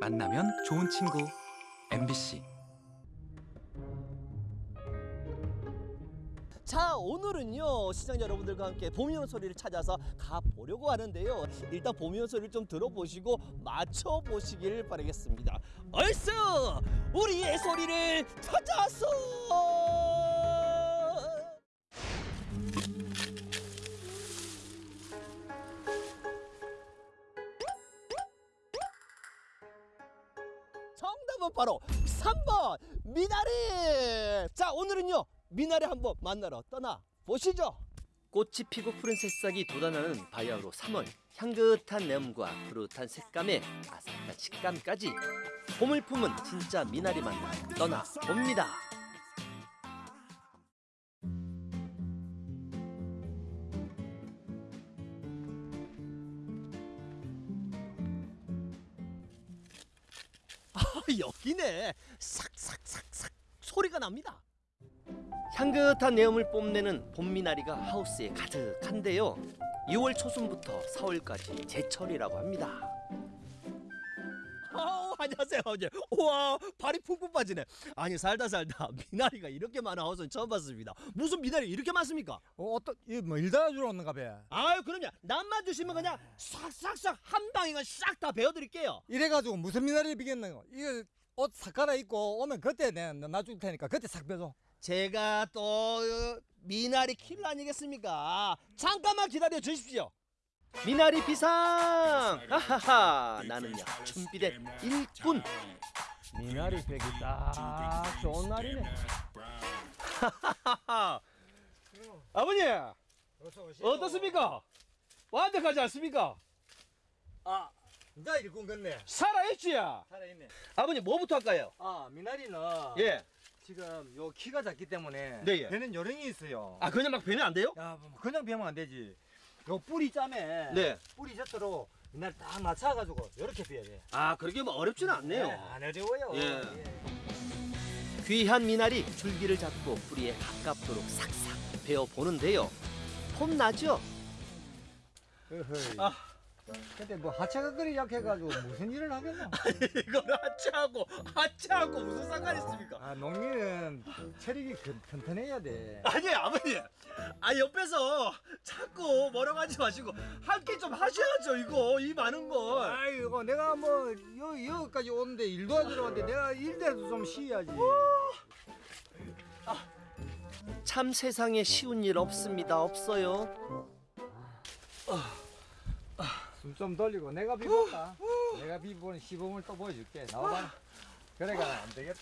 만나면 좋은 친구. MBC 자 오늘은요 시청자 여러분들과 함께 봄이온 소리를 찾아서 가보려고 하는데요. 일단 봄이온 소리를 좀 들어보시고 맞춰보시길 바라겠습니다. 얼쑤! 우리의 소리를 찾아서 미나리! 자 오늘은요 미나리 한번 만나러 떠나 보시죠. 꽃이 피고 푸른 새싹이 돋아나는 바야흐로 3월. 향긋한 내음과 푸릇한 색감에 아삭한 식감까지 봄을 품은 진짜 미나리 만나 떠나 봅니다. 아 여기네. 삭삭삭삭 소리가 납니다. 향긋한 내음을 뽐내는 봄미나리가 하우스에 가득한데요. 2월 초순부터 4월까지 제철이라고 합니다. 아우 안녕하세요 우와 발이 푹푹 빠지네. 아니 살다 살다 미나리가 이렇게 많은 하우스는 처음 봤습니다. 무슨 미나리 이렇게 많습니까? 어, 어떤 이뭐 일다 주러 왔는가 봐. 아유 그럼요. 남만 주시면 그냥 싹싹싹 한 방에 싹 다 베어드릴게요. 이래가지고 무슨 미나리를 비겠는 거? 이거 옷 삭가라 입고 오면 그때 내가 놔줄 테니까 그때 싹 빼줘. 제가 또 어, 미나리 킬러 아니겠습니까? 잠깐만 기다려 주십시오. 미나리 비상! 하하하 나는요 준비된 일꾼 미나리 빼기 딱 좋은 날이네. 하하 아버님. 어떻습니까? 완벽하지 않습니까? 아, 이제 일꾼 같네. 살아있지야 살아있네. 아버님 뭐부터 할까요? 아, 미나리는 예. 지금 요 키가 작기 때문에 네, 예. 배는 요령이 있어요. 아 그냥 막 베면 안 돼요? 야, 뭐 그냥 배면 안 되지. 요 뿌리 짬에 네. 뿌리 젖도로 미나리 딱 맞춰가지고 이렇게 배야 돼. 아 그렇게 뭐 어렵지는 않네요. 안 어려워요. 예. 귀한 미나리 줄기를 잡고 뿌리에 가깝도록 싹싹 베어 보는데요. 폼 나죠? 아. 근데 뭐 하체가 그리 약해가지고 무슨 일을 하겠나? 이거를 하체하고 하체하고 무슨 상관 있습니까? 아 농민은 체력이 근- 튼튼해야 돼. 아니 아버님 아 옆에서 자꾸 뭐라고 하지 마시고 함께 좀 하셔야죠 이거 이 많은 걸 아이고 내가 뭐 여, 여기까지 오는데 일도 하러 왔는데 내가 일대라도 좀 쉬어야지. 참 세상에 쉬운 일 없습니다 없어요 숨좀 돌리고 내가 비볼까? 내가 비보는 시범을 또 보여줄게. 나와봐. 그래가 안 되겠다.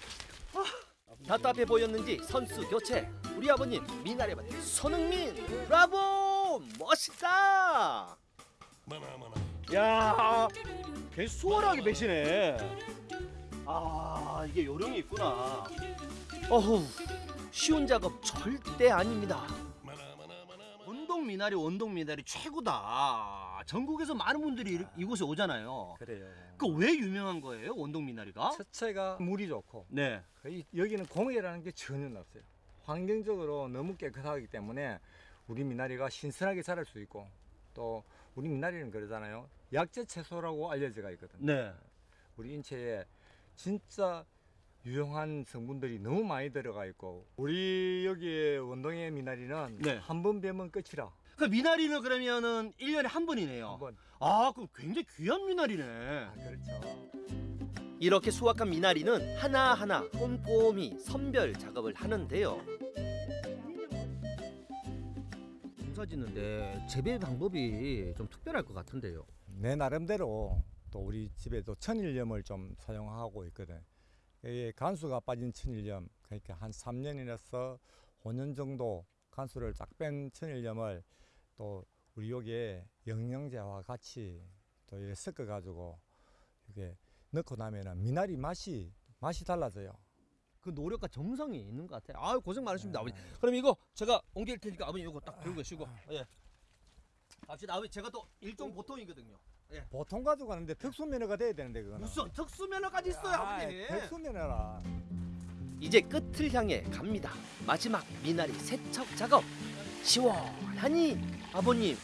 답답해 보였는지 선수 교체 우리 아버님 미나리밭 손흥민 브라보 멋있다 야, 개 수월하게 배시네. 아, 이게 요령이 있구나. 어후, 쉬운 작업 절대 아닙니다. 원동 미나리, 원동 미나리 최고다. 전국에서 많은 분들이 이- 이곳에 오잖아요. 그래요. 그 왜 유명한 거예요, 원동 미나리가? 첫째가 물이 좋고 네. 여기는 공해라는 게 전혀 없어요. 환경적으로 너무 깨끗하기 때문에 우리 미나리가 신선하게 자랄 수 있고 또 우리 미나리는 그러잖아요. 약재 채소라고 알려져 있거든. 네. 우리 인체에 진짜 유용한 성분들이 너무 많이 들어가 있고 우리 여기 원동의 미나리는 네. 한번 베면 끝이라. 그 미나리는 그러면은 1년에 한 번이네요. 한 번 아, 그럼 굉장히 귀한 미나리네. 아, 그렇죠. 이렇게 수확한 미나리는 하나하나 꼼꼼히 선별 작업을 하는데요. 농사 짓는데 재배 방법이 좀 특별할 것 같은데요. 내 나름대로 또 우리 집에도 천일염을 좀 사용하고 있거든. 간수가 빠진 천일염, 그러니까 한 3년이라서 5년 정도 간수를 쫙 뺀 천일염을 또 우리 여기에 영양제와 같이 또 이렇게 섞어 가지고 이게 넣고 나면은 미나리 맛이 맛이 달라져요. 그 노력과 정성이 있는 것 같아요. 아유 고생 많으십니다, 네. 아버님. 그럼 이거 제가 옮길 테니까 아버님 이거 딱 들고 계시고. 예. 갑시다. 아버님 제가 또 일종 보통이거든요. 보통 가지고 가는데 특수 면허가 돼야 되는데 그거는. 무슨 특수 면허까지 있어요, 아, 아버님. 특수 면허라. 이제 끝을 향해 갑니다. 마지막 미나리 세척 작업. 시원하니 아버님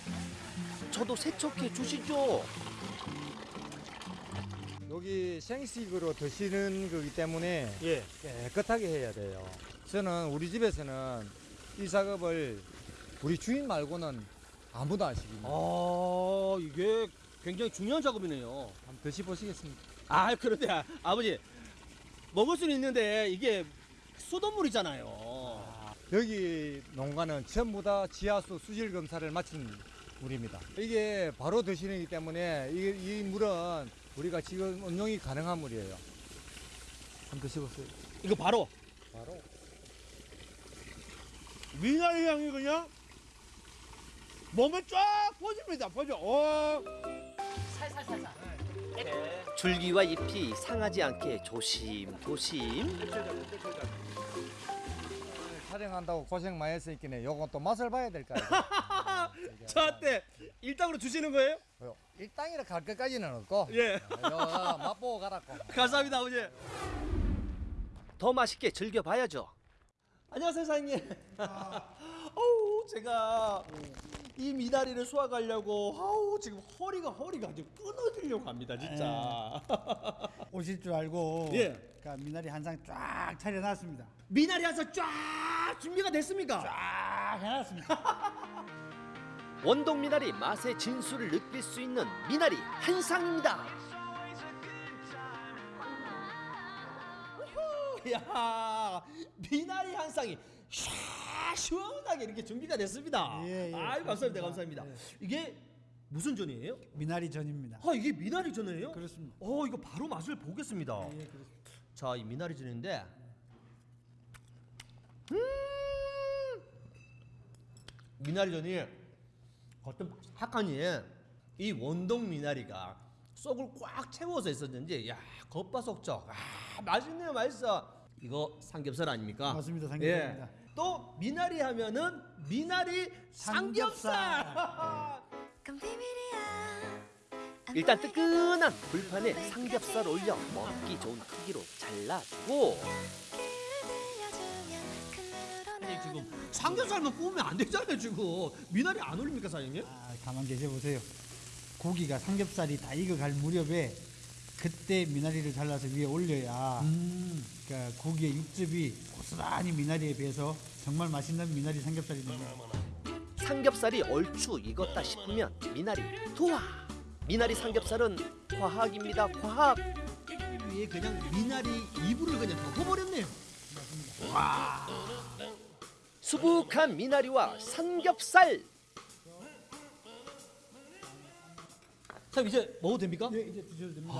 저도 세척해 주시죠. 여기 생식으로 드시는 거기 때문에 예. 깨끗하게 해야 돼요. 저는 우리 집에서는 이 작업을 우리 주인 말고는 아무도 안 시킵니다. 아 이게 굉장히 중요한 작업이네요. 한번 드셔보시겠습니까? 아 그런데 아, 아버지 먹을 수는 있는데 이게 수돗물이잖아요. 여기 농가는 전부 다 지하수 수질 검사를 마친 물입니다. 이게 바로 드시는 기 때문에 이, 이 물은 우리가 지금 운용이 가능한 물이에요. 한번 드셔보세요. 이거 바로 바로. 미나리 향이 그냥 몸에 쫙 퍼집니다. 퍼져. 어. 줄기와 잎이 상하지 않게 조심 조심. 촬영한다고 고생 많이 했으니까 요건 또 맛을 봐야 될까요? 저한테 일당으로 주시는 거예요? 일당이라 갈 것까지는 없고 예. 요 맛보고 가라고. 감사합니다 아버지. 더 맛있게 즐겨봐야죠. 안녕하세요 사장님. 어우 제가 이 미나리를 수확하려고 아우 지금 허리가 허리가 지금 끊어지려고 합니다 진짜. 오실 줄 알고 예. 그러니까 미나리 한 상 쫙 차려놨습니다. 미나리 한서 쫙 준비가 됐습니까? 쫙 해놨습니다. 원동 미나리 맛의 진수를 느낄 수 있는 미나리 한 상입니다. 야 미나리 한 상이 샤 시원하게 이렇게 준비가 됐습니다. 예, 예, 아유 감사합니다. 감사합니다. 예. 이게 무슨 전이에요? 미나리 전입니다. 아 이게 미나리 전이에요? 그렇습니다. 어 이거 바로 맛을 보겠습니다. 예, 그렇습니다. 자, 이 미나리 전인데 음! 미나리 전이 어떤 바삭하니 이 원동 미나리가 속을 꽉 채워서 있었는지 야 겉바속촉 아 맛있네요 맛있어 이거 삼겹살 아닙니까? 맞습니다, 삼겹살입니다. 예. 또 미나리 하면은 미나리 삼겹살. 그건 비밀이야. 일단 뜨끈한 불판에 삼겹살 올려 먹기 좋은 크기로 잘라주고 아니 지금 삼겹살만 구우면 안 되잖아요 지금 미나리 안 올립니까 사장님? 아, 가만 계셔 보세요. 고기가 삼겹살이 다 익어갈 무렵에 그때 미나리를 잘라서 위에 올려야 음. 그러니까 고기의 육즙이 고스란히 미나리에 비해서 정말 맛있는 미나리 삼겹살이 됩니다. 삼겹살이 얼추 익었다 싶으면 미나리 투하. 미나리 삼겹살은 과학입니다 과학. 위에 그냥 미나리 이불을 그냥 덮어버렸네요. 와. 수북한 미나리와 삼겹살 자 이제 먹어도 됩니까? 네, 이제 드셔도 됩니다.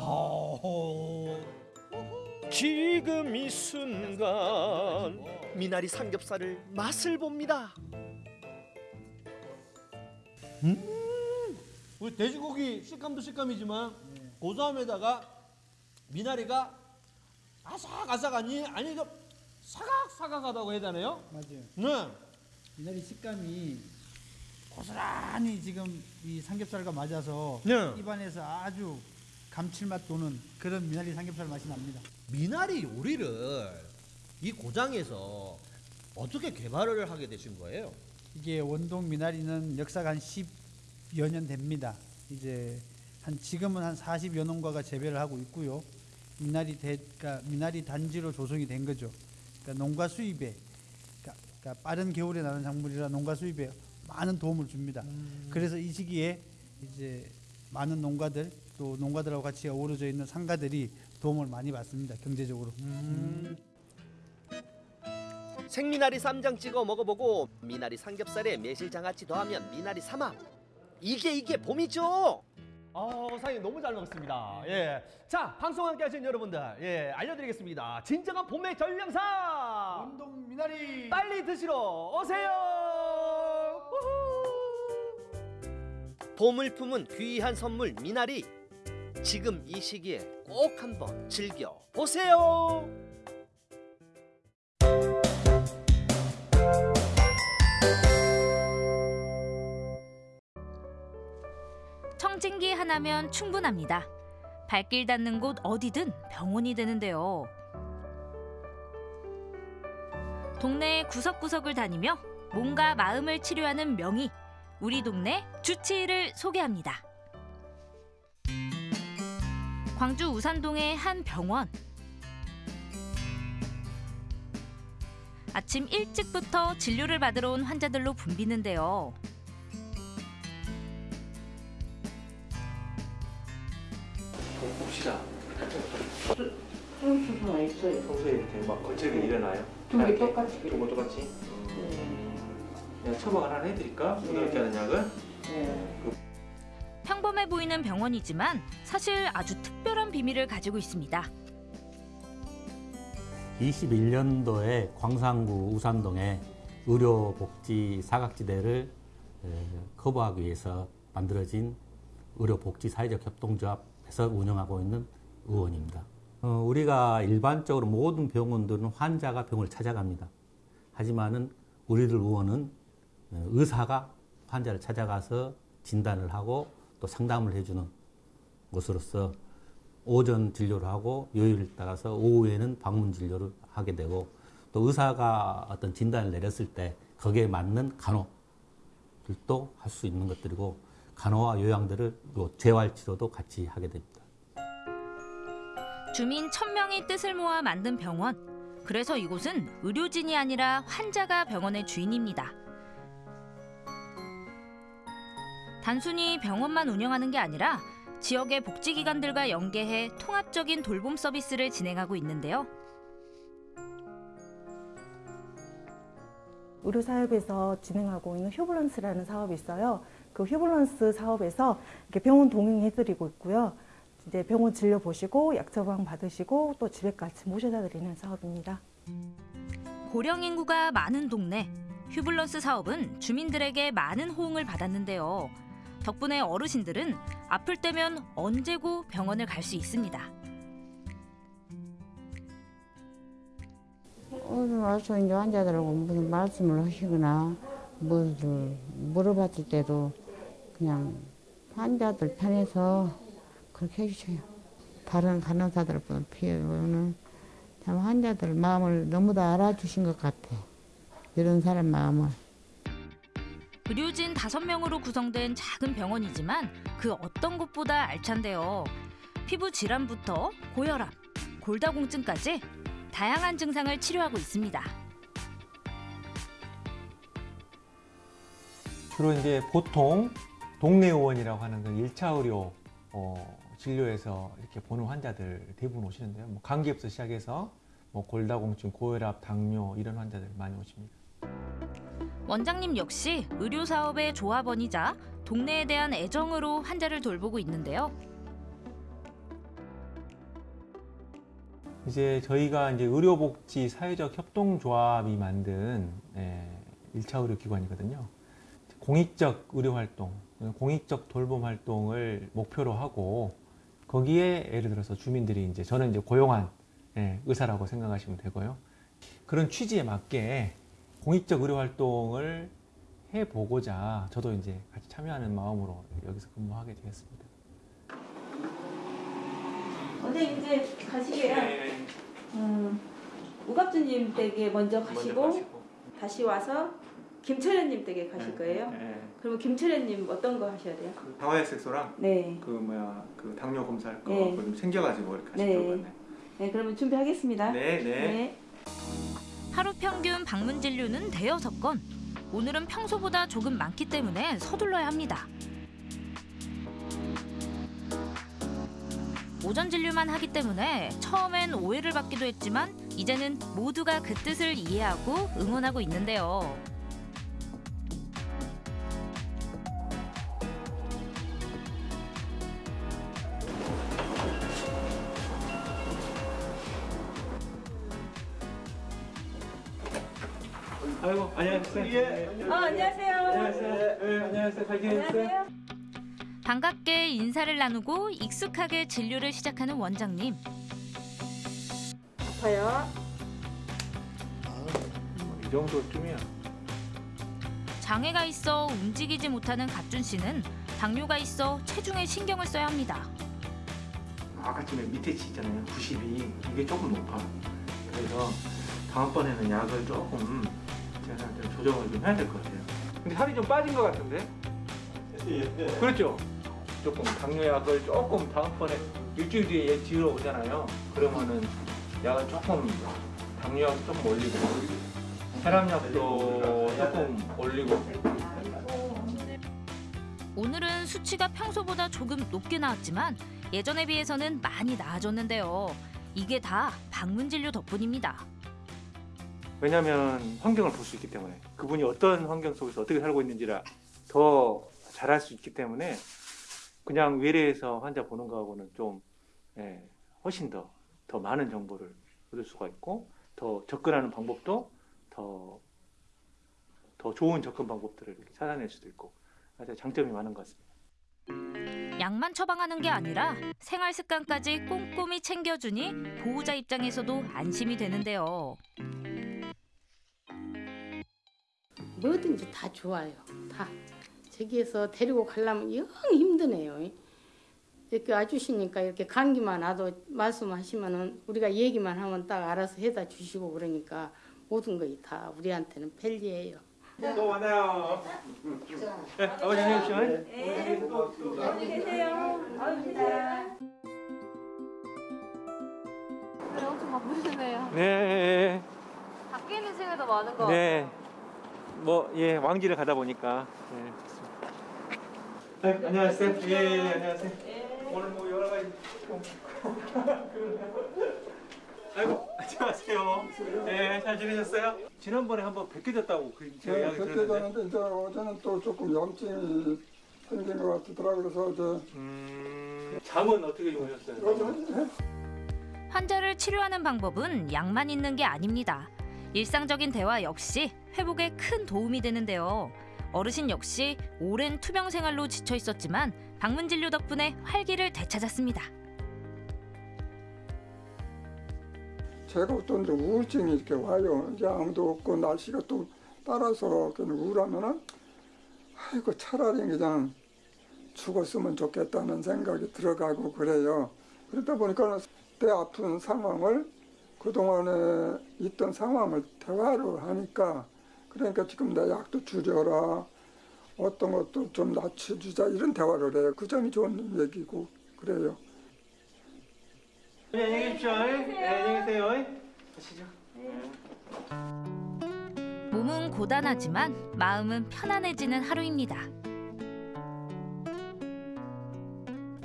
지금 이 순간 미나리 삼겹살을 맛을 봅니다. 음, 우리 돼지고기 식감도 식감이지만 고소함에다가 미나리가 아삭아삭하니 아니 좀 사각사각하다고 해야 되나요? 맞아요. 네. 미나리 식감이 고스란히 지금 이 삼겹살과 맞아서 네. 입안에서 아주 감칠맛 도는 그런 미나리 삼겹살 맛이 납니다. 미나리 요리를 이 고장에서 어떻게 개발을 하게 되신 거예요? 이게 원동 미나리는 역사가 한 10여 년 됩니다. 이제 한 지금은 한 40여 농가가 재배를 하고 있고요. 미나리 대, 그러니까 미나리 단지로 조성이 된 거죠. 그러니까 농가 수입에 그러니까, 그러니까 빠른 겨울에 나는 작물이라 농가 수입에 많은 도움을 줍니다. 그래서 이 시기에 이제 많은 농가들 또 농가들하고 같이 어우러져 있는 상가들이 도움을 많이 받습니다. 경제적으로. 생미나리 쌈장 찍어 먹어보고 미나리 삼겹살에 매실장아찌 더하면 미나리 삼합 이게 이게 봄이죠. 아, 사장님 너무 잘 먹었습니다. 예, 자 방송 함께 하신 여러분들, 예 알려드리겠습니다. 진정한 봄의 전령사 원동 미나리 빨리 드시러 오세요. 우후. 봄을 품은 귀한 선물 미나리 지금 이 시기에 꼭 한번 즐겨 보세요. 청진기 하나면 충분합니다. 발길 닿는 곳 어디든 병원이 되는데요. 동네 구석구석을 다니며 몸과 마음을 치료하는 명의 우리 동네 주치의를 소개합니다. 광주 우산동의 한 병원. 아침 일찍부터 진료를 받으러 온 환자들로 붐비는데요. 봅시다. 평소에 이렇게 막 거칠게 일어나요? 두개 이렇게? 똑같이. 두개 똑같이? 네. 그냥 처방 하나 해드릴까? 부드럽게 하는 약을? 네. 평범해 보이는 병원이지만 사실 아주 특별한 비밀을 가지고 있습니다. 21년도에 광산구 우산동에 의료복지 사각지대를 에, 커버하기 위해서 만들어진 의료복지 사회적 협동조합에서 운영하고 있는 의원입니다. 어, 우리가 일반적으로 모든 병원들은 환자가 병을 찾아갑니다. 하지만은 우리들 의원은 어, 의사가 환자를 찾아가서 진단을 하고 또 상담을 해주는 곳으로서 오전 진료를 하고 요일을 따라서 오후에는 방문 진료를 하게 되고 또 의사가 어떤 진단을 내렸을 때 거기에 맞는 간호들도 할 수 있는 것들이고 간호와 요양들을 또 재활 치료도 같이 하게 됩니다. 주민 1000명이 뜻을 모아 만든 병원. 그래서 이곳은 의료진이 아니라 환자가 병원의 주인입니다. 단순히 병원만 운영하는 게 아니라 지역의 복지기관들과 연계해 통합적인 돌봄 서비스를 진행하고 있는데요. 의료사업에서 진행하고 있는 휴블런스라는 사업이 있어요. 그 휴블런스 사업에서 이렇게 병원 동행해드리고 있고요. 이제 병원 진료 보시고 약 처방 받으시고 또 집에까지 모셔다 드리는 사업입니다. 고령 인구가 많은 동네. 휴블런스 사업은 주민들에게 많은 호응을 받았는데요. 덕분에 어르신들은 아플 때면 언제고 병원을 갈 수 있습니다. 오늘 와서 이제 환자들하고 무슨 말씀을 하시거나 무엇을 물어봤을 때도 그냥 환자들 편에서 그렇게 해주셔요. 다른 간호사들보다 피해는 참 환자들 마음을 너무 다 알아주신 것 같아. 이런 사람 마음을. 의료진 5명으로 구성된 작은 병원이지만 그 어떤 곳보다 알찬데요. 피부 질환부터 고혈압, 골다공증까지 다양한 증상을 치료하고 있습니다. 주로 이제 보통 동네 의원이라고 하는 그 1차 의료 어, 진료에서 이렇게 보는 환자들 대부분 오시는데요. 뭐 감기부터 시작해서 뭐 골다공증, 고혈압, 당뇨 이런 환자들 많이 오십니다. 원장님 역시 의료 사업의 조합원이자 동네에 대한 애정으로 환자를 돌보고 있는데요. 이제 저희가 이제 의료복지 사회적 협동조합이 만든 예, 1차 의료기관이거든요. 공익적 의료 활동, 공익적 돌봄 활동을 목표로 하고 거기에 예를 들어서 주민들이 이제 저는 이제 고용한 예, 의사라고 생각하시면 되고요. 그런 취지에 맞게 공익적 의료 활동을 해보고자 저도 이제 같이 참여하는 마음으로 여기서 근무하게 되었습니다. 원장님 이제 가시게요. 음, 우갑주님 댁에 먼저 가시고, 다시 와서 김철현님 댁에 가실 거예요. 그러면 김철현님 어떤 거 하셔야 돼요? 그 다화약색소랑 네. 그 뭐야 그 당뇨 검사할 거 네. 그거 좀 챙겨가지고 이렇게 네. 하시려고 하네. 네, 그러면 준비하겠습니다. 네, 네. 하루 평균 방문 진료는 대여섯 건. 오늘은 평소보다 조금 많기 때문에 서둘러야 합니다. 오전 진료만 하기 때문에 처음엔 오해를 받기도 했지만 이제는 모두가 그 뜻을 이해하고 응원하고 있는데요. 안녕하세요. 예. 어, 안녕하세요. 안녕하세요. 네, 안녕하세요. 잘 지내셨어요? 안녕하세요. 반갑게 인사를 나누고 익숙하게 진료를 시작하는 원장님. 아파요. 이 정도쯤이야. 장애가 있어 움직이지 못하는 갑준 씨는 당뇨가 있어 체중에 신경을 써야 합니다. 아까 전에 밑에 치 있잖아요. 92 이게 조금 높아. 그래서 다음번에는 약을 조금 제가 좀 조정을 좀 해야 될 것 같아요. 근데 살이 좀 빠진 것 같은데? 그렇죠? 조금 당뇨약을 조금 다음번에 일주일 뒤에 얘 뒤로 오잖아요. 그러면은 약을 조금 당뇨약 조금 올리고 혈압약도 조금 올리고 오늘은 수치가 평소보다 조금 높게 나왔지만 예전에 비해서는 많이 나아졌는데요. 이게 다 방문 진료 덕분입니다. 왜냐하면 환경을 볼 수 있기 때문에 그분이 어떤 환경 속에서 어떻게 살고 있는지를 더 잘할 수 있기 때문에 그냥 외래에서 환자 보는 거하고는 좀 예, 훨씬 더, 더 많은 정보를 얻을 수가 있고 더 접근하는 방법도 더, 더 좋은 접근 방법들을 이렇게 찾아낼 수도 있고 아주 장점이 많은 것 같습니다. 약만 처방하는 게 아니라 생활 습관까지 꼼꼼히 챙겨주니 보호자 입장에서도 안심이 되는데요. 뭐든지 다 좋아요. 다 저기에서 데리고 가려면 영 힘드네요. 이렇게 와주시니까 이렇게 감기만 와도 말씀하시면은 우리가 얘기만 하면 딱 알아서 해다 주시고 그러니까 모든 것이 다 우리한테는 편리해요. 또 만나요. 네, 아버지 안녕히 계십시오. 안녕히 계세요. 아유, 진짜. 네, 엄청 바쁘시네요. 네, 밖에 있는 시간도 많은 거 네. 뭐, 예, 왕지를 가다 보니까. 네, 네, 안녕하세요. 예, 예, 안녕하세요. 오늘 뭐 여러 가지 좀. 아이고, 안녕하세요. 네, 잘 지내셨어요? 지난번에 한번 뵙게 됐다고 그 제가 네, 이야기 들었는데. 이제 어제는 또 조금 염증이 생긴 것 같더라고요. 그래서 이제 음, 잠은 어떻게 주무셨어요? 환자를 치료하는 방법은 약만 있는 게 아닙니다. 일상적인 대화 역시 회복에 큰 도움이 되는데요. 어르신 역시 오랜 투병 생활로 지쳐 있었지만 방문 진료 덕분에 활기를 되찾았습니다. 제가 또 이제 우울증이 이렇게 와요. 이제 아무도 없고 날씨가 또 따라서 그냥 우울하면은 아이고 차라리 그냥 죽었으면 좋겠다는 생각이 들어가고 그래요. 그러다 보니까 내 아픈 상황을 그동안에 있던 상황을 대화를 하니까 그러니까 지금 내 약도 줄여라 어떤 것도 좀 낮춰주자 이런 대화를 해요. 그 점이 좋은 얘기고 그래요. 네, 안녕히 계십시오. 네, 안녕히 계세요. 가시죠. 몸은 고단하지만 마음은 편안해지는 하루입니다.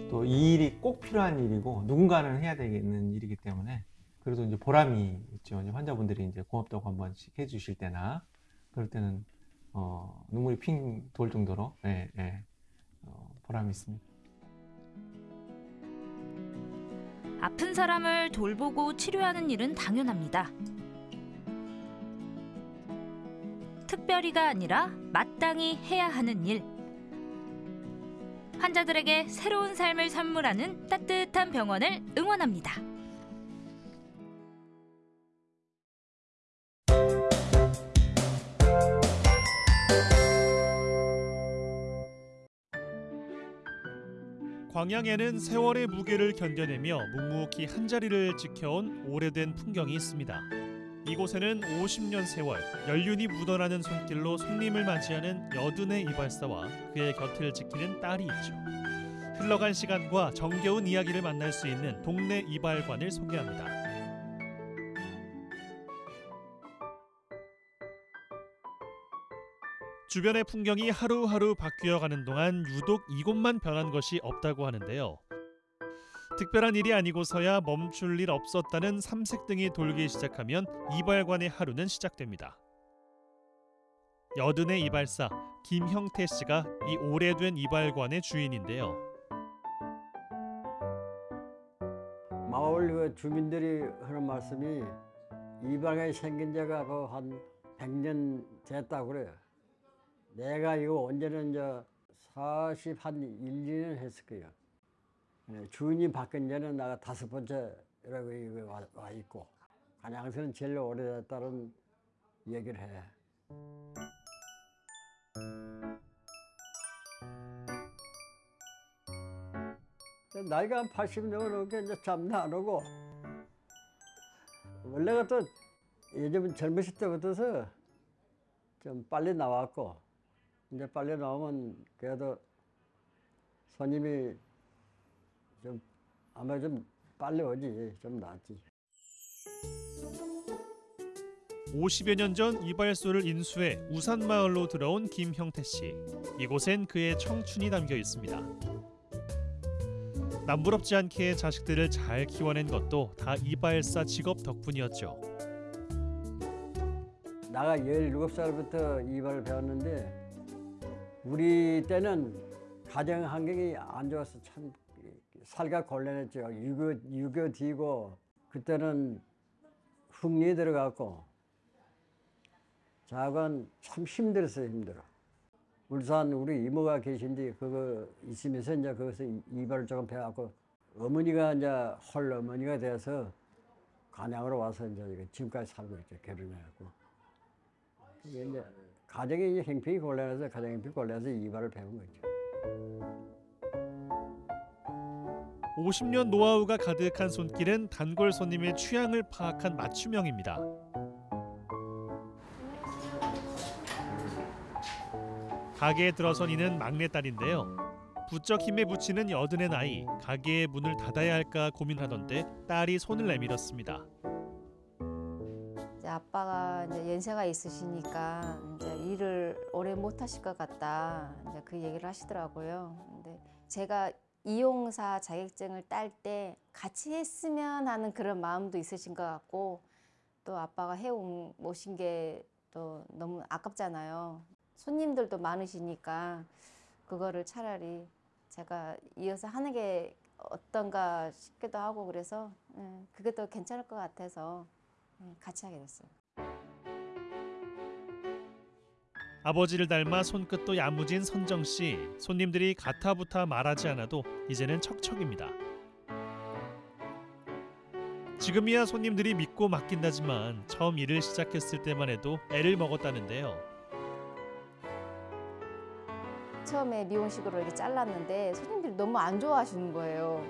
또 이 일이 꼭 필요한 일이고 누군가는 해야 되는 일이기 때문에 그래도 이제 보람이 있죠. 이제 환자분들이 이제 고맙다고 한 번씩 해주실 때나 그럴 때는 어, 눈물이 핑 돌 정도로 예, 예, 어, 보람이 있습니다. 아픈 사람을 돌보고 치료하는 일은 당연합니다. 특별히가 아니라 마땅히 해야 하는 일. 환자들에게 새로운 삶을 선물하는 따뜻한 병원을 응원합니다. 광양에는 세월의 무게를 견뎌내며 묵묵히 한자리를 지켜온 오래된 풍경이 있습니다. 이곳에는 50년 세월 연륜이 묻어나는 손길로 손님을 맞이하는 여든의 이발사와 그의 곁을 지키는 딸이 있죠. 흘러간 시간과 정겨운 이야기를 만날 수 있는 동네 이발관을 소개합니다. 주변의 풍경이 하루하루 바뀌어가는 동안 유독 이곳만 변한 것이 없다고 하는데요. 특별한 일이 아니고서야 멈출 일 없었다는 삼색등이 돌기 시작하면 이발관의 하루는 시작됩니다. 여든의 이발사 김형태 씨가 이 오래된 이발관의 주인인데요. 마을 그 주민들이 하는 말씀이 이방에 생긴 지가 그한 100년 됐다고 그래요. 내가 이거 언제는 저 40, 한 1, 2년 했을 거예요. 예, 주인이 바뀐 지는 내가 다섯 번째라고 와, 와 있고 간양서는 제일 오래됐다는 얘기를 해. 나이가 한 80 넘어놓게 이제 잠도 안 오고 원래가 또 예전 젊으실 때부터서 좀 빨리 나왔고 이제 빨리 나오면 그래도 손님이 좀 아마 좀 빨리 오지 좀 낫지. 50여 년 전 이발소를 인수해 우산마을로 들어온 김형태 씨. 이곳엔 그의 청춘이 담겨 있습니다. 남부럽지 않게 자식들을 잘 키워낸 것도 다 이발사 직업 덕분이었죠. 나가 17살부터 이발을 배웠는데 우리 때는 가정 환경이 안 좋아서 참 살가 곤란했죠. 유교, 유교 뒤고 그때는 흑리에 들어갔고 자관 참 힘들었어요 힘들어. 울산 우리 이모가 계신데 그거 있으면서 이제 거기서 이- 이발을 조금 배워갖고 어머니가 이제 헐 어머니가 돼서 간양으로 와서 이제 지금까지 살고 있죠 결혼해갖고. 이제 이제 형편이 곤란해서 가정 형편이 곤란해서 이발을 배운 거죠. 50년 노하우가 가득한 손길은 단골 손님의 취향을 파악한 맞춤형입니다. 가게에 들어선 이는 막내딸인데요. 부쩍 힘에 부치는 여든의 나이, 가게의 문을 닫아야 할까 고민하던데 딸이 손을 내밀었습니다. 아빠가 이제 연세가 있으시니까 이제 일을 오래 못 하실 것 같다. 이제 그 얘기를 하시더라고요. 근데 제가 이용사 자격증을 딸 때 같이 했으면 하는 그런 마음도 있으신 것 같고 또 아빠가 해온 모신 게 또 너무 아깝잖아요. 손님들도 많으시니까 그거를 차라리 제가 이어서 하는 게 어떤가 싶기도 하고 그래서 예, 그게 더 괜찮을 것 같아서 예, 같이 하게 됐어요. 아버지를 닮아 손끝도 야무진 선정 씨. 손님들이 가타부타 말하지 않아도 이제는 척척입니다. 지금이야 손님들이 믿고 맡긴다지만 처음 일을 시작했을 때만 해도 애를 먹었다는데요. 처음에 미용식으로 이렇게 잘랐는데 손님들이 너무 안 좋아하시는 거예요.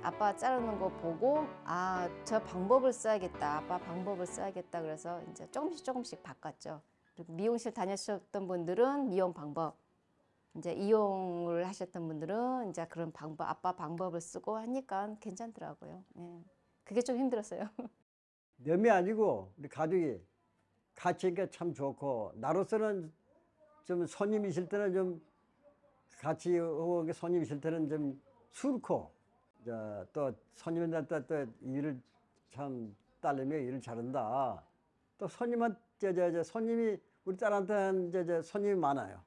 음, 아빠 자르는 거 보고 아 저 방법을 써야겠다. 아빠 방법을 써야겠다. 그래서 이제 조금씩 조금씩 바꿨죠. 그리고 미용실 다녔었던 분들은 미용 방법, 이제 이용을 하셨던 분들은 이제 그런 방법, 아빠 방법을 쓰고 하니까 괜찮더라고요. 예. 그게 좀 힘들었어요. 남이 아니고 우리 가족이 같이 있니까 참 좋고 나로서는 좀 손님 있을 때는 좀 같이 오고 손님 있을 때는 좀 싫고 자, 또 손님한테 또 일을 참 딸내미가 일을 잘한다. 또 손님한 저, 저, 저 손님이 우리 딸한테는 저, 저 손님이 많아요.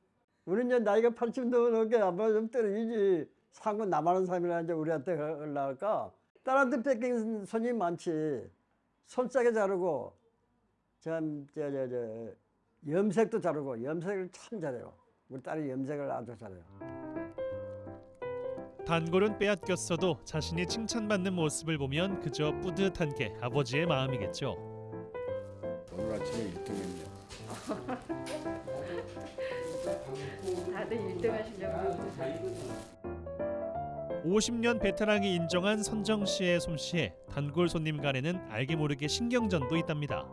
우리는 이제 나이가 80 넘게 아마 좀 떨어지지 상고 남하는 사람이라 이제 우리한테 올라갈까 딸한테 뺏긴 손님이 많지. 손싸게 자르고 참 저 저 저 염색도 자르고 염색을 참 잘해요. 우리 딸이 염색을 아주 잘해요. 단골은 빼앗겼어도 자신이 칭찬받는 모습을 보면 그저 뿌듯한 게 아버지의 마음이겠죠. 오늘 아침에 1등했네. 다들 1등 하시려고 50년 베테랑이 인정한 선정 씨의 솜씨에 단골 손님 간에는 알게 모르게 신경전도 있답니다.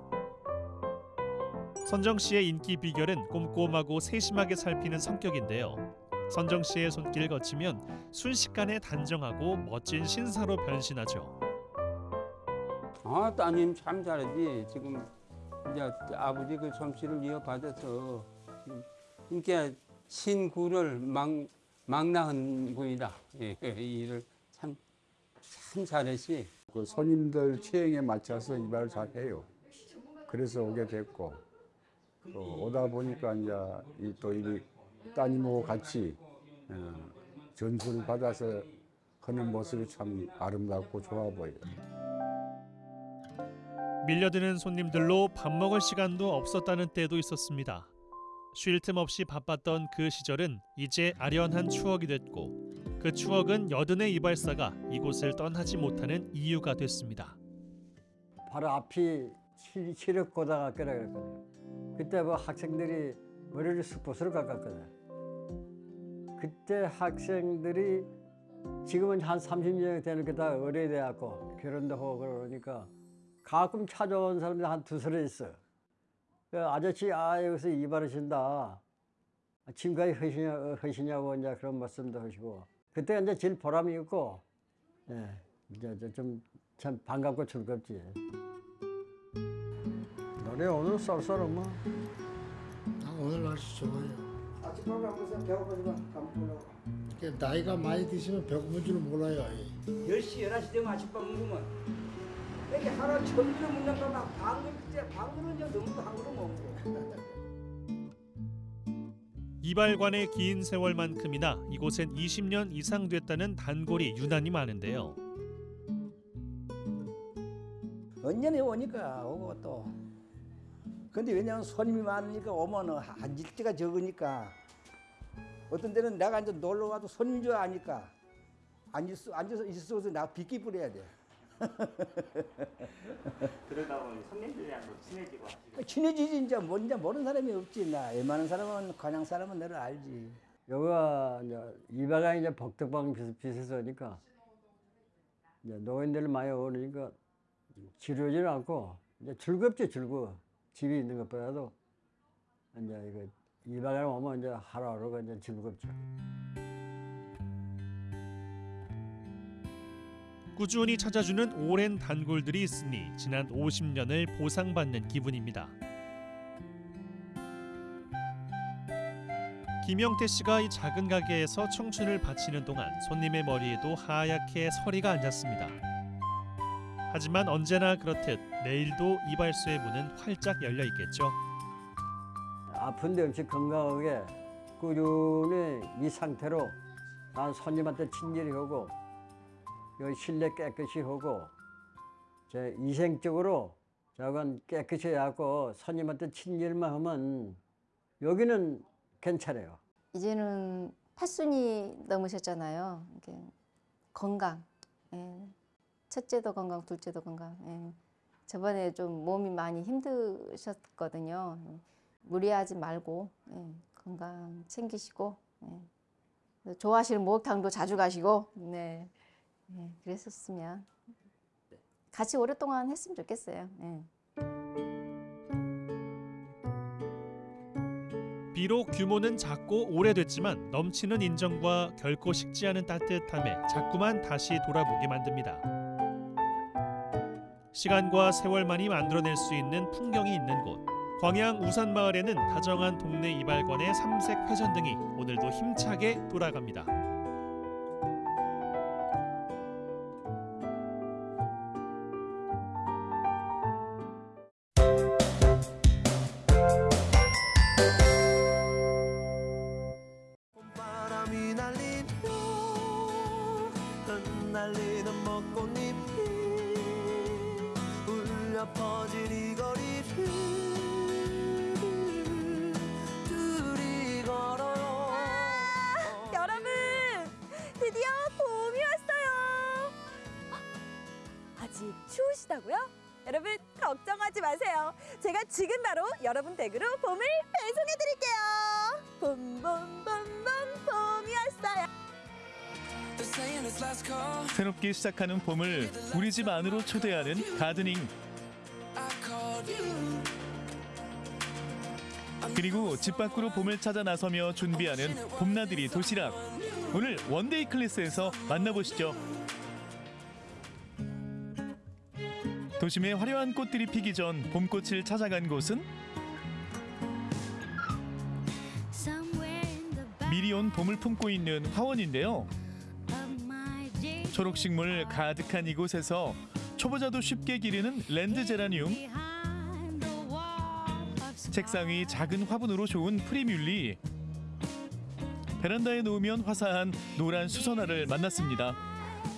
선정 씨의 인기 비결은 꼼꼼하고 세심하게 살피는 성격인데요. 선정 씨의 손길을 거치면 순식간에 단정하고 멋진 신사로 변신하죠. 아 따님 참 잘하지 지금 이제 아버지 그 솜씨를 이어받아서 이렇게 신구를 막, 막 낳은 분이다 예, 이 일을 참, 참 잘했지 그 손님들 취향에 맞춰서 이발을 잘 해요. 그래서 오게 됐고 또 오다 보니까 이제 이또이 따님하고 같이 어, 전수를 받아서 하는 모습이 참 아름답고 좋아 보여요. 밀려드는 손님들로 밥 먹을 시간도 없었다는 때도 있었습니다. 쉴 틈 없이 바빴던 그 시절은 이제 아련한 추억이 됐고 그 추억은 여든의 이발사가 이곳을 떠나지 못하는 이유가 됐습니다. 바로 앞이 시- 시력고등학교라 그랬거든요. 그때 뭐 학생들이 머리를 스포츠로 깎았거든. 그때 학생들이 지금은 한 30년 되는 게 다 의뢰돼갖고 결혼도 하고 그러니까 가끔 찾아온 사람들이 한 두서리 있어. 그 아저씨 아 여기서 이발하신다. 지금까지 하시냐, 하시냐고 이제 그런 말씀도 하시고 그때 이제 제일 보람이 있고 예, 이제 좀참 반갑고 즐겁지. 노래 오늘 쏠쏠하면 나 오늘 날씨 좋아요. 아침밥을 안 먹어서 배고프지만 밥 먹으려고. 나이가 많이 드시면 배고픈 줄 몰라요. 10시, 11시 되면 아침밥 먹으면 이렇게 하루 점주로 먹는 거막 방금 이제 방금은 이제 너무 한 그릇 먹고 이발관의 긴 세월만큼이나 이곳엔 20년 이상 됐다는 단골이 유난히 많은데요. 언년에 오니까 오고 또 근데 왜냐면 손님이 많으니까 오면은 앉을 때가 적으니까 어떤 데는 내가 이제 놀러 와도 손님 줄 아니까 앉을 수 앉아서 있을 수 없어서 나 빗기 뿌려야 돼. 그러다 보니 손님들이랑도 친해지고 하시고 친해지지 이제 뭐 이제 모르는 사람이 없지 나 웬만한 사람은 관양 사람은 너를 알지. 여기가 이제 이바가 이제 복덕방 비슷 비슷하니까 이제 노인들 많이 오니까 지루하지는 않고 이제 즐겁지 즐거워. 집에 있는 것보다도 이제 이거 이바가 오면 이제 하루하루가 이제 즐겁죠. 꾸준히 찾아주는 오랜 단골들이 있으니 지난 50년을 보상받는 기분입니다. 김영태 씨가 이 작은 가게에서 청춘을 바치는 동안 손님의 머리에도 하얗게 서리가 앉았습니다. 하지만 언제나 그렇듯 내일도 이발소의 문은 활짝 열려 있겠죠. 아픈데 없이 건강하게 꾸준히 이 상태로 난 손님한테 친절히 하고 여기 실내 깨끗이 하고 제 이생적으로 저건 깨끗이 해갖고 손님한테 친절만 하면 여기는 괜찮아요. 이제는 팔순이 넘으셨잖아요. 이렇게 건강. 예. 첫째도 건강, 둘째도 건강. 예. 저번에 좀 몸이 많이 힘드셨거든요. 무리하지 말고 예. 건강 챙기시고 예. 좋아하시는 목욕탕도 자주 가시고 네. 예. 그랬었으면 같이 오랫동안 했으면 좋겠어요. 예. 비록 규모는 작고 오래됐지만 넘치는 인정과 결코 식지 않은 따뜻함에 자꾸만 다시 돌아보게 만듭니다. 시간과 세월만이 만들어낼 수 있는 풍경이 있는 곳. 광양 우산마을에는 다정한 동네 이발관의 삼색 회전 등이 오늘도 힘차게 돌아갑니다. 추우시다고요? 여러분 걱정하지 마세요. 제가 지금 바로 여러분 댁으로 봄을 배송해 드릴게요. 봄봄봄봄 봄이 왔어요. 새롭게 시작하는 봄을 우리 집 안으로 초대하는 가드닝. 그리고 집 밖으로 봄을 찾아 나서며 준비하는 봄나들이 도시락. 오늘 원데이 클래스에서 만나보시죠 도심의 화려한 꽃들이 피기 전 봄꽃을 찾아간 곳은 미리 온 봄을 품고 있는 화원인데요. 초록식물 가득한 이곳에서 초보자도 쉽게 기르는 랜디 제라늄. 책상 위 작은 화분으로 좋은 프리뮬러. 베란다에 놓으면 화사한 노란 수선화를 만났습니다.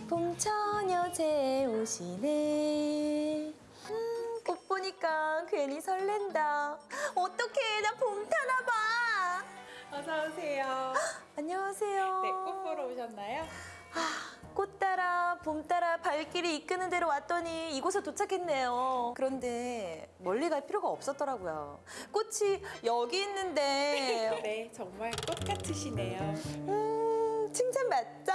봄처녀 제 오시네 보니까 괜히 설렌다 어떡해 나 봄 타나 봐 어서 오세요. 안녕하세요 네, 꽃 보러 오셨나요? 꽃 따라 봄 따라 발길이 이끄는 대로 왔더니 이곳에 도착했네요. 그런데 멀리 갈 필요가 없었더라고요. 꽃이 여기 있는데. 네, 정말 꽃 같으시네요. 음, 칭찬 맞죠?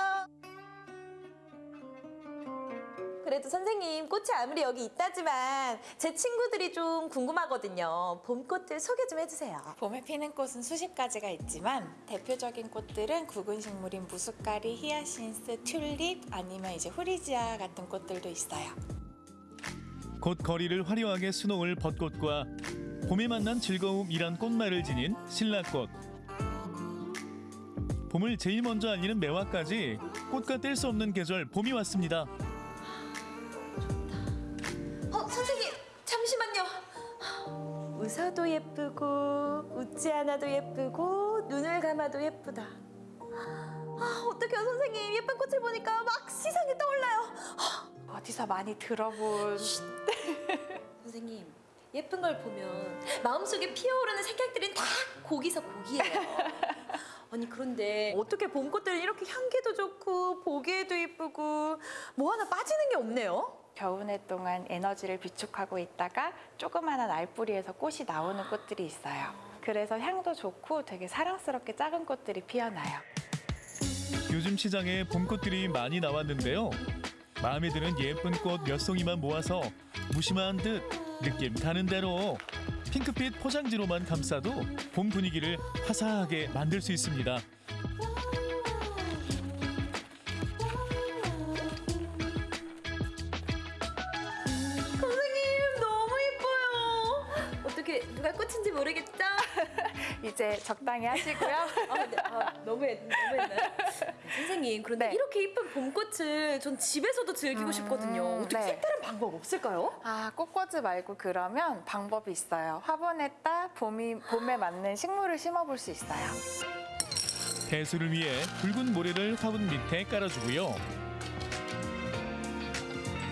그래도 선생님 꽃이 아무리 여기 있다지만 제 친구들이 좀 궁금하거든요. 봄꽃들 소개 좀 해주세요. 봄에 피는 꽃은 수십 가지가 있지만 대표적인 꽃들은 굵은 식물인 무스카리, 히아신스, 튤립 아니면 이제 후리지아 같은 꽃들도 있어요. 곧 거리를 화려하게 수놓을 벚꽃과 봄에 만난 즐거움이란 꽃말을 지닌 신라꽃. 봄을 제일 먼저 알리는 매화까지 꽃과 뗄 수 없는 계절 봄이 왔습니다. 웃어도 예쁘고 웃지 않아도 예쁘고 눈을 감아도 예쁘다. 아, 어떡해요 선생님 예쁜 꽃을 보니까 막 시상이 떠올라요. 어디서 많이 들어본 선생님 예쁜 걸 보면 마음속에 피어오르는 생각들은 다 고기서 고기예요. 아니 그런데 어떻게 봄꽃들은 이렇게 향기도 좋고 보기에도 예쁘고 뭐 하나 빠지는 게 없네요. 겨우내 동안 에너지를 비축하고 있다가 조그마한 알뿌리에서 꽃이 나오는 꽃들이 있어요. 그래서 향도 좋고 되게 사랑스럽게 작은 꽃들이 피어나요. 요즘 시장에 봄꽃들이 많이 나왔는데요. 마음에 드는 예쁜 꽃 몇 송이만 모아서 무심한 듯 느낌 가는 대로 핑크빛 포장지로만 감싸도 봄 분위기를 화사하게 만들 수 있습니다. 누가 꽃인지 모르겠죠? 이제 적당히 하시고요. 아, 네. 아, 너무 했, 너무 했나요? 선생님 그런데 이렇게 예쁜 봄꽃을 전 집에서도 즐기고 싶거든요. 어떻게 네. 색다른 방법 없을까요? 아, 꽃꽂이 말고 그러면 방법이 있어요. 화분에다 봄이, 봄에 맞는 식물을 심어볼 수 있어요. 배수를 위해 붉은 모래를 화분 밑에 깔아주고요.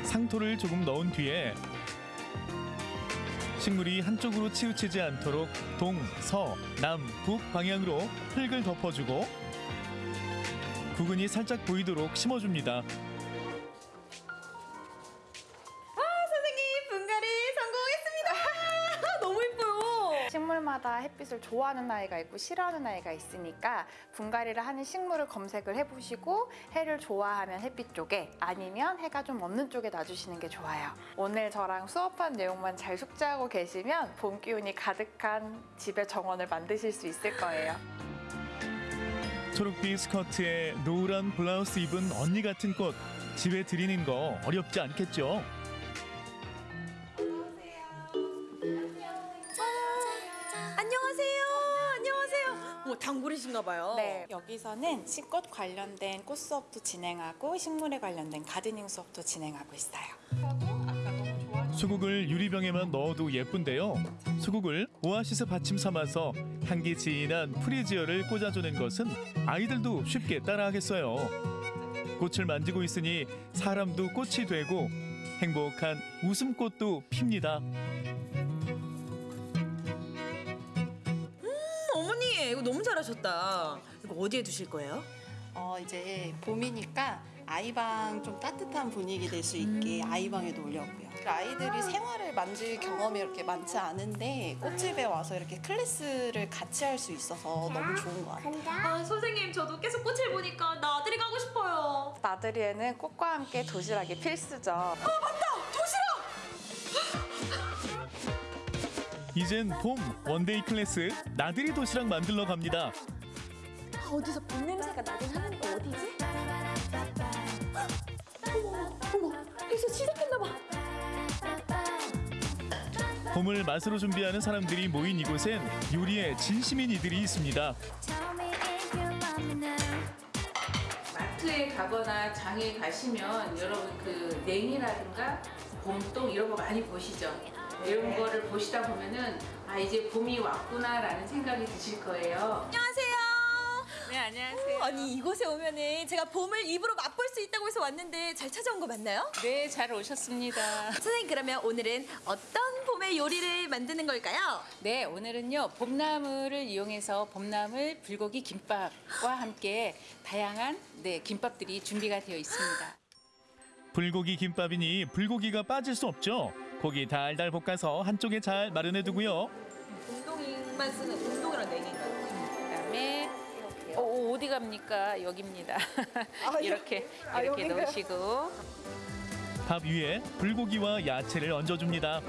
상토를 조금 넣은 뒤에 식물이 한쪽으로 치우치지 않도록 동, 서, 남, 북 방향으로 흙을 덮어주고 구근이 살짝 보이도록 심어줍니다. 햇빛을 좋아하는 아이가 있고 싫어하는 아이가 있으니까 분갈이를 하는 식물을 검색을 해보시고 해를 좋아하면 햇빛 쪽에 아니면 해가 좀 없는 쪽에 놔주시는 게 좋아요. 오늘 저랑 수업한 내용만 잘 숙지하고 계시면 봄 기운이 가득한 집의 정원을 만드실 수 있을 거예요. 초록빛 스커트에 노란 블라우스 입은 언니 같은 꽃 집에 들이는 거 어렵지 않겠죠? 뭐 단골이신가 봐요. 네, 여기서는 식꽃 관련된 꽃 수업도 진행하고 식물에 관련된 가드닝 수업도 진행하고 있어요. 수국을 유리병에만 넣어도 예쁜데요. 수국을 오아시스 받침 삼아서 향기 진한 프리지어를 꽂아주는 것은 아이들도 쉽게 따라하겠어요. 꽃을 만지고 있으니 사람도 꽃이 되고 행복한 웃음꽃도 핍니다. 잘하셨다. 이거 어디에 두실 거예요? 어 이제 봄이니까 아이방 좀 따뜻한 분위기 될 수 있게 아이방에 놓으려고요. 아이들이 생활을 만질 경험이 이렇게 많지 않은데 꽃집에 와서 이렇게 클래스를 같이 할 수 있어서 너무 좋은 것 같아요. 아 선생님 저도 계속 꽃을 보니까 나들이 가고 싶어요. 나들이에는 꽃과 함께 도시락이 필수죠. 아 맞다 도시락. 이젠 봄 원데이 클래스 나들이 도시락 만들러 갑니다. 아, 어디서 봄 냄새가 나긴 하는데 어디지? 어머 어머 여기서 시작했나 봐. 봄을 맛으로 준비하는 사람들이 모인 이곳엔 요리에 진심인 이들이 있습니다. 마트에 가거나 장에 가시면 여러분 그 냉이라든가 봄동 이런 거 많이 보시죠. 이런 거를 보시다 보면은 아 이제 봄이 왔구나라는 생각이 드실 거예요. 안녕하세요. 네 안녕하세요. 아니 이곳에 오면은 제가 봄을 입으로 맛볼 수 있다고 해서 왔는데 잘 찾아온 거 맞나요? 네 잘 오셨습니다. 선생님 그러면 오늘은 어떤 봄의 요리를 만드는 걸까요? 네 오늘은요 봄나물을 이용해서 봄나물 불고기 김밥과 함께 다양한 네 김밥들이 준비가 되어 있습니다. 불고기 김밥이니 불고기가 빠질 수 없죠. 고기 달달 볶아서 한쪽에 잘 마련해 두고요. 운동이만 쓰는 운동이랑 냉인가요? 그다음에 어, 어디 갑니까? 여기입니다. 아, 이렇게 아, 이렇게 여긴가요? 넣으시고 밥 위에 불고기와 야채를 얹어줍니다.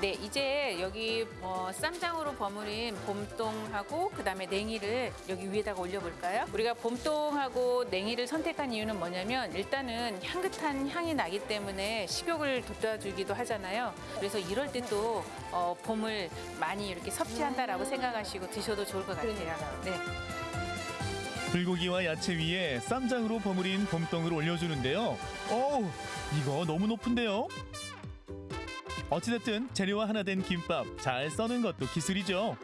네, 이제 여기 어, 쌈장으로 버무린 봄동하고 그다음에 냉이를 여기 위에다가 올려볼까요? 우리가 봄동하고 냉이를 선택한 이유는 뭐냐면 일단은 향긋한 향이 나기 때문에 식욕을 돋궈주기도 하잖아요. 그래서 이럴 때또 어, 봄을 많이 이렇게 섭취한다라고 생각하시고 드셔도 좋을 것 같아요. 네. 불고기와 야채 위에 쌈장으로 버무린 봄동을 올려주는데요. 어우, 이거 너무 높은데요? 어찌됐든 재료와 하나 된 김밥 잘 써는 것도 기술이죠.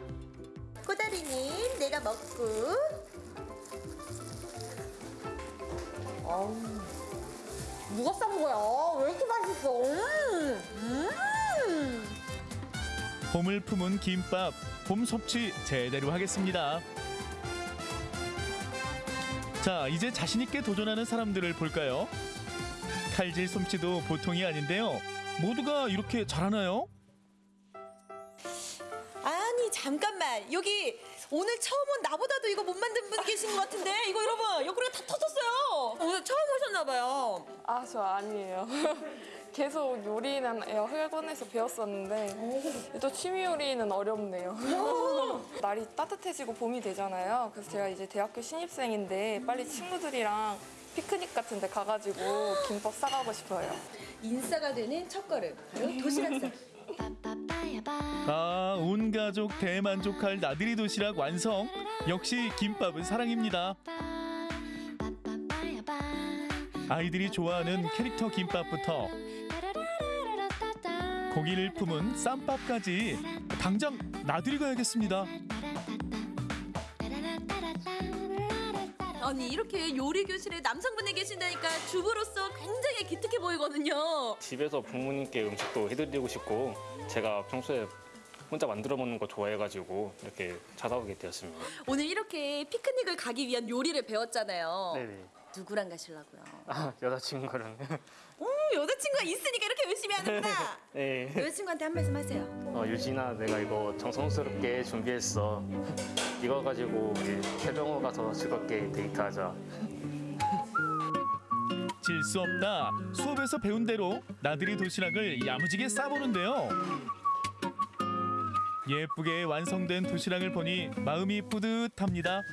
꼬다리는 내가 먹고. 아우, 누가 싼 거야? 왜 이렇게 맛있어? 음, 음. 봄을 품은 김밥, 봄 섭취 제대로 하겠습니다. 자, 이제 자신 있게 도전하는 사람들을 볼까요? 칼질 솜씨도 보통이 아닌데요. 모두가 이렇게 잘하나요? 아니 잠깐만 여기 오늘 처음 온 나보다도 이거 못 만든 분 계신 것 같은데 이거 여러분 옆구리가 다 터졌어요. 오늘 처음 오셨나 봐요. 아, 저 아니에요. 계속 요리는 학원에서 배웠었는데 또 취미 요리는 어렵네요. 날이 따뜻해지고 봄이 되잖아요. 그래서 제가 이제 대학교 신입생인데 빨리 친구들이랑 피크닉 같은 데 가가지고 김밥 싸가고 싶어요. 인싸가 되는 첫걸음 바로 도시락상. 아, 온 가족 대만족할 나들이 도시락 완성. 역시 김밥은 사랑입니다. 아이들이 좋아하는 캐릭터 김밥부터 고기를 품은 쌈밥까지 당장 나들이 가야겠습니다. 아니 이렇게 요리 교실에 남성분이 계신다니까 주부로서 굉장히 기특해 보이거든요. 집에서 부모님께 음식도 해드리고 싶고 제가 평소에 혼자 만들어 먹는 거 좋아해가지고 이렇게 찾아오게 되었습니다. 오늘 이렇게 피크닉을 가기 위한 요리를 배웠잖아요. 네네. 누구랑 가시려고요? 아 여자친구랑 오 여자친구가 있으니까 이렇게 열심히 하는구나. 네. 여자친구한테 한 말씀 하세요. 어, 유진아 내가 이거 정성스럽게 준비했어. 이거 가지고 우리 태병호 가서 즐겁게 데이트하자. 질 수 없다. 수업에서 배운 대로 나들이 도시락을 야무지게 싸보는데요. 예쁘게 완성된 도시락을 보니 마음이 뿌듯합니다.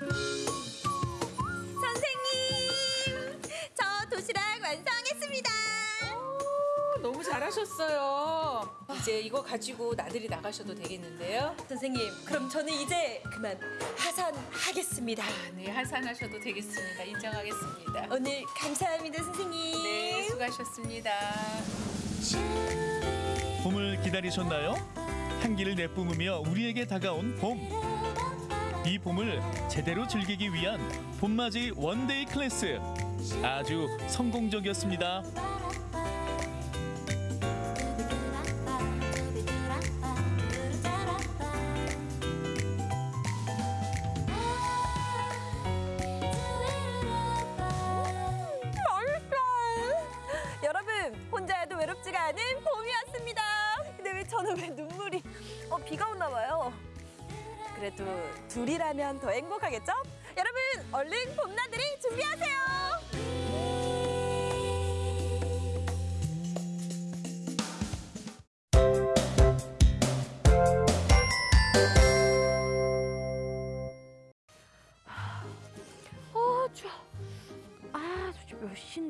잘하셨어요. 이제 이거 가지고 나들이 나가셔도 되겠는데요? 선생님, 그럼 저는 이제 그만 하산하겠습니다. 네, 하산하셔도 되겠습니다. 인정하겠습니다. 오늘 감사합니다, 선생님. 네, 수고하셨습니다. 봄을 기다리셨나요? 향기를 내뿜으며 우리에게 다가온 봄. 이 봄을 제대로 즐기기 위한 봄맞이 원데이 클래스. 아주 성공적이었습니다.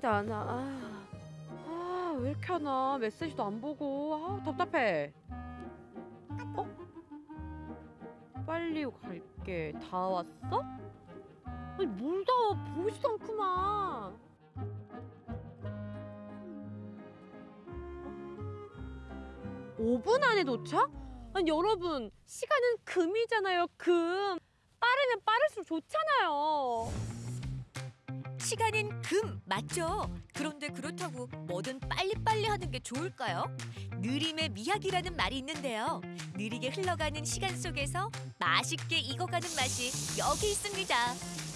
안 와. 아, 아, 왜 이렇게 하나? 메시지도 안 보고. 아, 답답해. 어? 빨리 갈게. 다 왔어? 아니, 뭘다 와? 보이지도 않구만. 오 5분 안에 도착? 아니, 여러분, 시간은 금이잖아요, 금. 빠르면 빠를수록 좋잖아요. 시간은 금 맞죠? 그런데 그렇다고 뭐든 빨리빨리 하는 게 좋을까요? 느림의 미학이라는 말이 있는데요. 느리게 흘러가는 시간 속에서 맛있게 익어가는 맛이 여기 있습니다.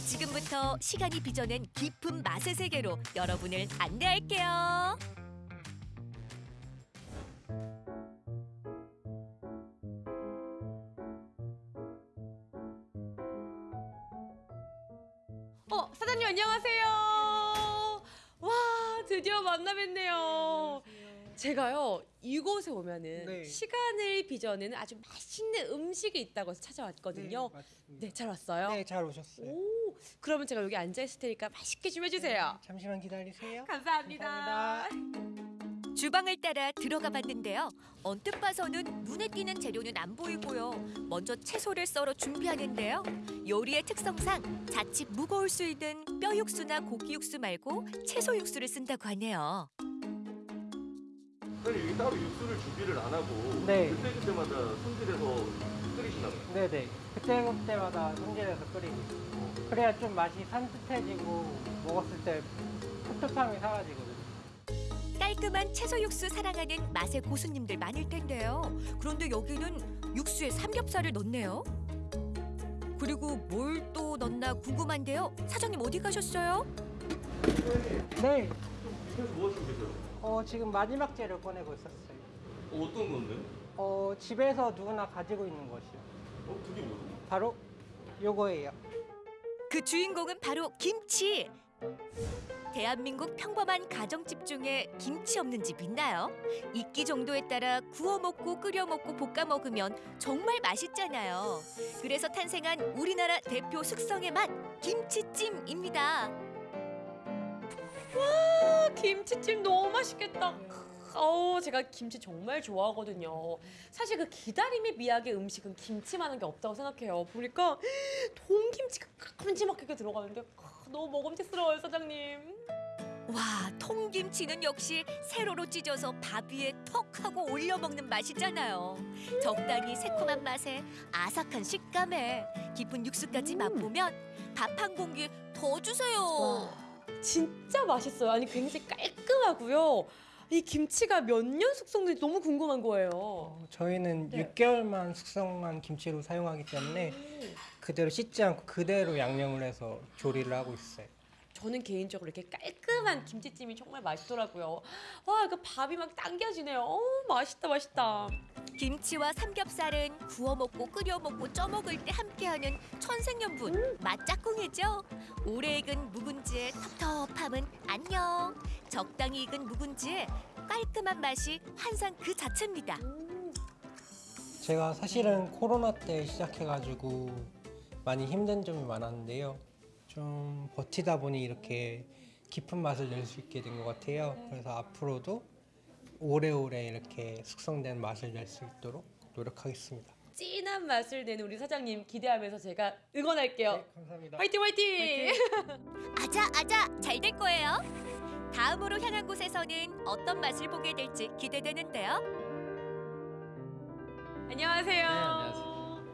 지금부터 시간이 빚어낸 깊은 맛의 세계로 여러분을 안내할게요. 어, 사장님 안녕하세요. 와, 드디어 만나 뵙네요. 제가요 이곳에 오면은 네. 시간을 빚어내는 아주 맛있는 음식이 있다고 해서 찾아왔거든요. 네, 잘 왔어요. 네, 잘 오셨어요. 오, 그러면 제가 여기 앉아 있을 테니까 맛있게 좀 해주세요. 잠시만 기다리세요. 감사합니다. 주방을 따라 들어가 봤는데요. 언뜻 봐서는 눈에 띄는 재료는 안 보이고요. 먼저 채소를 썰어 준비하는데요. 요리의 특성상 자칫 무거울 수 있는 뼈 육수나 고기 육수 말고 채소 육수를 쓴다고 하네요. 사장님 여기 따로 육수를 준비를 안 하고 네. 그때 그때마다 손질해서 끓이시나 봐요. 네네. 그때 그때마다 손질해서 끓이고 있어요. 그래야 좀 맛이 산뜻해지고 먹었을 때 텁텁함이 사라지거든요. 깔끔한 채소 육수 사랑하는 맛의 고수님들 많을 텐데요. 그런데 여기는 육수에 삼겹살을 넣네요. 그리고 뭘 또 넣나 궁금한데요. 사장님 어디 가셨어요? 네. 집에서 뭐 하시고 계세요? 어, 지금 마지막 재료 꺼내고 있었어요. 어, 어떤 건데? 어, 집에서 누구나 가지고 있는 것이요. 어, 그게 뭐죠? 바로 요거예요. 그 주인공은 바로 김치. 대한민국 평범한 가정집 중에 김치 없는 집 있나요? 익기 정도에 따라 구워 먹고 끓여 먹고 볶아 먹으면 정말 맛있잖아요. 그래서 탄생한 우리나라 대표 숙성의 맛 김치찜입니다. 와 김치찜 너무 맛있겠다. 어우 제가 김치 정말 좋아하거든요. 사실 그 기다림의 미학의 음식은 김치만한 게 없다고 생각해요. 보니까 통김치가 큼지막하게 들어가는데 너무 먹음직스러워요 사장님. 와, 통김치는 역시 세로로 찢어서 밥 위에 턱 하고 올려 먹는 맛이잖아요. 적당히 새콤한 맛에 아삭한 식감에 깊은 육수까지 맛보면 밥 한 공기 더 주세요. 진짜 맛있어요. 아니 굉장히 깔끔하고요. 이 김치가 몇 년 숙성된지 너무 궁금한 거예요. 저희는 네. 6개월만 숙성한 김치로 사용하기 때문에 그대로 씻지 않고 그대로 양념을 해서 조리를 하고 있어요. 저는 개인적으로 이렇게 깔끔한 김치찜이 정말 맛있더라고요. 와, 그 밥이 막 당겨지네요. 어, 맛있다, 맛있다. 김치와 삼겹살은 구워 먹고 끓여 먹고 쪄 먹을 때 함께하는 천생연분 맛짝꿍이죠. 오래 익은 묵은지의 텁텁함은 안녕. 적당히 익은 묵은지의 깔끔한 맛이 환상 그 자체입니다. 제가 사실은 코로나 때 시작해가지고 많이 힘든 점이 많았는데요. 좀 버티다 보니 이렇게 깊은 맛을 낼 수 있게 된 것 같아요. 그래서 앞으로도 오래오래 이렇게 숙성된 맛을 낼 수 있도록 노력하겠습니다. 진한 맛을 내는 우리 사장님 기대하면서 제가 응원할게요. 감사합니다. 화이팅, 화이팅! 아자 아자 잘 될 거예요. 다음으로 향한 곳에서는 어떤 맛을 보게 될지 기대되는데요. 안녕하세요. 안녕하세요.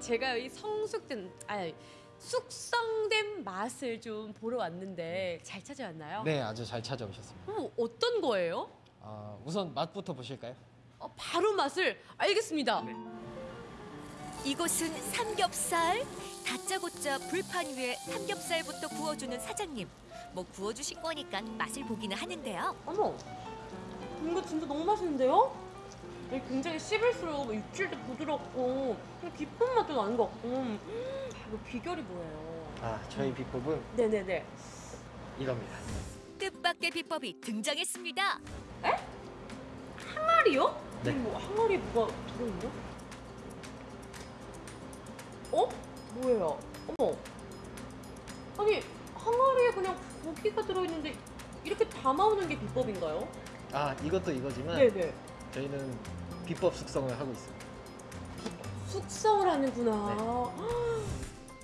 제가 이 성숙된 아니 숙성된 맛을 좀 보러 왔는데 잘 찾아왔나요? 네, 아주 잘 찾아오셨습니다. 어, 어떤 거예요? 아, 우선 맛부터 보실까요? 어, 바로 맛을 알겠습니다. 이곳은 삼겹살. 다짜고짜 불판 위에 삼겹살부터 구워주는 사장님. 뭐 구워주신 거니까 맛을 보기는 하는데요. 어머, 이거 진짜 너무 맛있는데요? 굉장히 씹을수록 육질도 부드럽고 깊은 맛도 나는 것 같고 음, 이거 비결이 뭐예요? 아, 저희 비법은 네네네. 이겁니다. 뜻밖의 비법이 등장했습니다. 항아리요? 네. 아니, 뭐 항아리에 뭐가 들어있나? 어? 뭐예요? 어머. 아니 항아리에 그냥 고기가 들어있는데 이렇게 담아오는 게 비법인가요? 아, 이것도 이거지만 네네. 저희는 비법 숙성을 하고 있습니다. 숙성을 하는구나.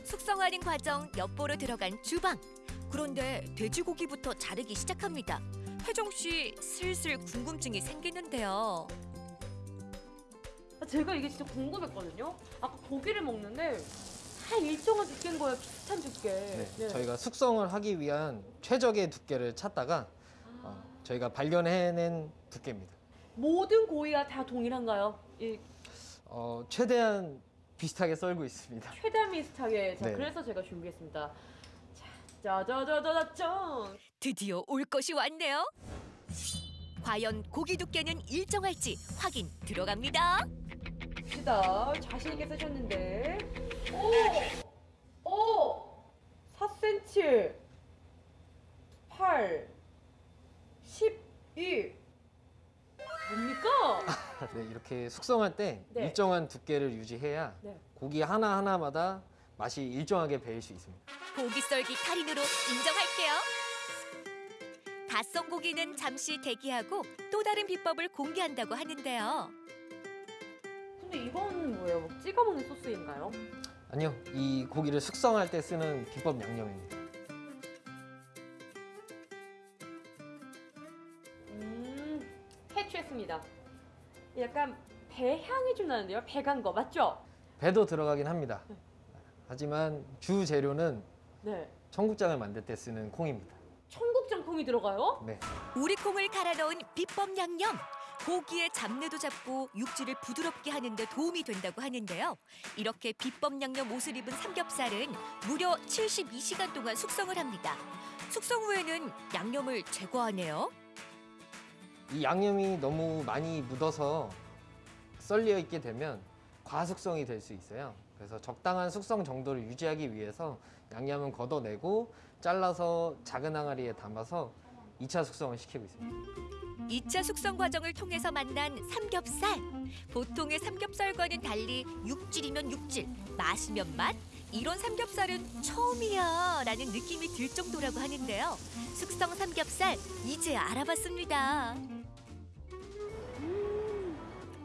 숙성하는 과정 엿보러 들어간 주방. 그런데 돼지고기부터 자르기 시작합니다. 혜정 씨 슬슬 궁금증이 생기는데요. 아, 제가 이게 진짜 궁금했거든요. 아까 고기를 먹는데 다 일정한 두께인 거예요. 비슷한 두께. 네, 저희가 숙성을 하기 위한 최적의 두께를 찾다가 어, 저희가 발견해낸 두께입니다. 모든 고기가 다 동일한가요? 이 어, 최대한 비슷하게 썰고 있습니다. 최대한 비슷하게. 자, 네. 그래서 제가 준비했습니다. 자, 짜자자자자짠. 드디어 올 것이 왔네요. 과연 고기 두께는 일정할지 확인 들어갑니다. 봅시다. 자신 있게 쓰셨는데. 오! 오! 4cm. 이렇게 숙성할 때 네. 일정한 두께를 유지해야 네. 고기 하나 하나마다 맛이 일정하게 배일 수 있습니다. 고기 썰기 달인으로 인정할게요. 다썬 고기는 잠시 대기하고 또 다른 비법을 공개한다고 하는데요. 근데 이건 뭐예요? 뭐 찍어 먹는 소스인가요? 아니요, 이 고기를 숙성할 때 쓰는 기법 양념입니다. 약간 배 향이 좀 나는데요? 배 간 거 맞죠? 배도 들어가긴 합니다. 하지만 주 재료는 네. 청국장을 만들 때 쓰는 콩입니다. 청국장 콩이 들어가요? 네. 우리 콩을 갈아 넣은 비법 양념. 고기의 잡내도 잡고 육질을 부드럽게 하는데 도움이 된다고 하는데요. 이렇게 비법 양념 옷을 입은 삼겹살은 무려 72시간 동안 숙성을 합니다. 숙성 후에는 양념을 제거하네요. 이 양념이 너무 많이 묻어서 썰려 있게 되면 과숙성이 될 수 있어요. 그래서 적당한 숙성 정도를 유지하기 위해서 양념은 걷어내고 잘라서 작은 항아리에 담아서 2차 숙성을 시키고 있습니다. 2차 숙성 과정을 통해서 만난 삼겹살. 보통의 삼겹살과는 달리 육질이면 육질, 맛이면 맛. 이런 삼겹살은 처음이야 라는 느낌이 들 정도라고 하는데요. 숙성 삼겹살 이제 알아봤습니다.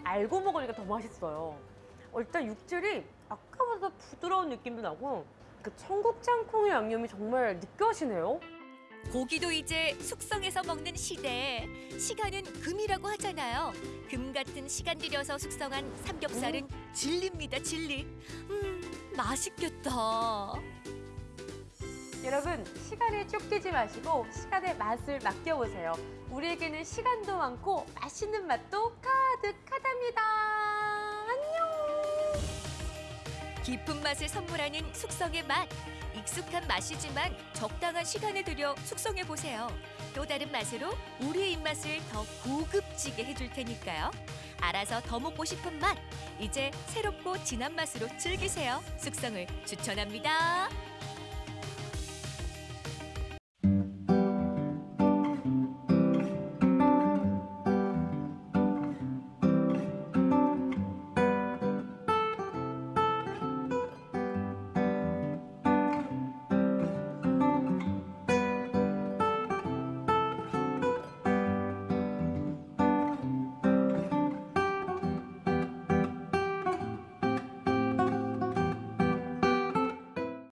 알고 먹으니까 더 맛있어요. 어, 일단 육질이 아까보다 부드러운 느낌도 나고 그 청국장 콩의 양념이 정말 느껴지네요. 고기도 이제 숙성해서 먹는 시대. 시간은 금이라고 하잖아요. 금 같은 시간 들여서 숙성한 삼겹살은 진리입니다, 진리. 음, 맛있겠다. 여러분 시간에 쫓기지 마시고 시간의 맛을 맡겨보세요. 우리에게는 시간도 많고 맛있는 맛도 가득하답니다. 안녕. 깊은 맛을 선물하는 숙성의 맛. 익숙한 맛이지만 적당한 시간을 들여 숙성해 보세요. 또 다른 맛으로 우리의 입맛을 더 고급지게 해줄 테니까요. 알아서 더 먹고 싶은 맛. 이제 새롭고 진한 맛으로 즐기세요. 숙성을 추천합니다.